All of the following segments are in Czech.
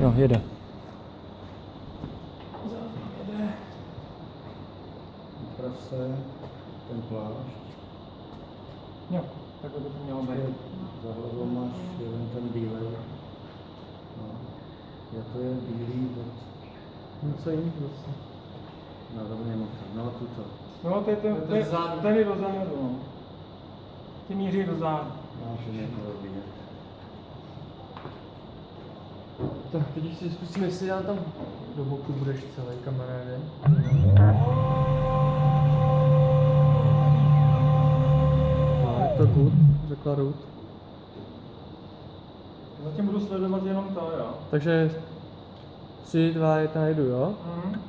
Jo, jede. Prase, ten plášť. Jo, takhle by to mělo být. Za hlavou máš jeden ten bílej. No. Já to je bílý od... Něco jiného zase. No, to nemám. No, tuto. No, to je ten, To zádu. ten je do zádu, no. Ty míří do zádu. No, že nebylo vidět. Tak teď ještě zkusíme, jestli já tam do boku budeš celý kamaráde. No, je to good, řekla Ruth. Zatím budu sledovat jenom to, jo. Takže 3, 2, 1, jdu, jo? Mhm.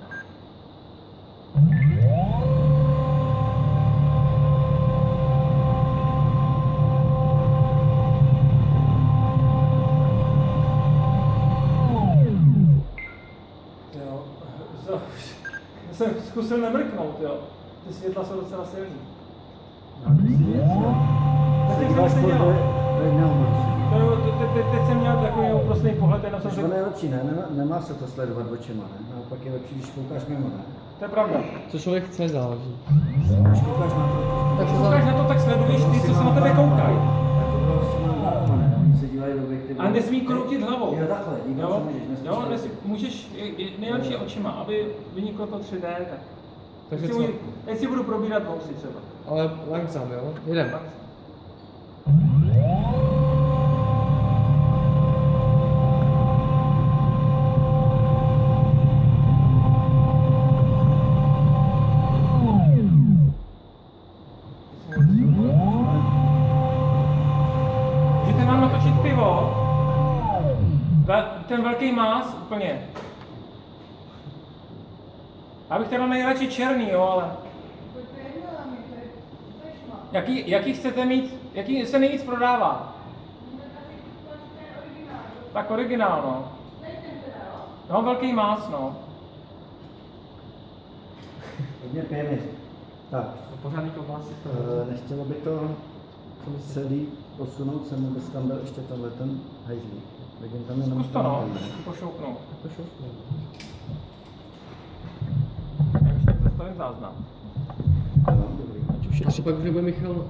Já jsem zkusil nemrknout, jo. Ty světla jsou docela silný. No, ty si nic, jo. Jsem dělal? te- te- teď jsem měl takový uprostný pohled, jenom jsem To řekl, je lepší, ne? Nemá, nemá se to sledovat očima, ne? Naopak je lepší, když koukáš mimo, ne? to je pravda. Co člověk chce, záleží. Když koukáš na to, Když koukáš na to, tak sleduješ nesmí kroutit hlavou. Jo, takhle, dívat Jo, můžeš, jo nesmí, můžeš, nejlepší očima, aby vyniklo to 3D, tak. Takže Teď si co? budu- Teď si budu probírat vousy třeba. Ale langsam, jo? Jdem. Tak. Ten velký más úplně. Já bych teda nejradši černý, jo, ale... Jaký, jaký chcete mít, jaký se nejvíc prodává? Tak originál, no. No, velký más, no. Hodně pěny. Tak, Pořádný klobásy. eh, nechtělo by to celý posunout sem, aby tam byl ještě tenhle ten hejzlík. Vidím tam jenom Zkus to, no. Pošoupnout. To šoufnu. Já už tak zastavím záznam. Jo, dobrý. A třeba už nebude Michal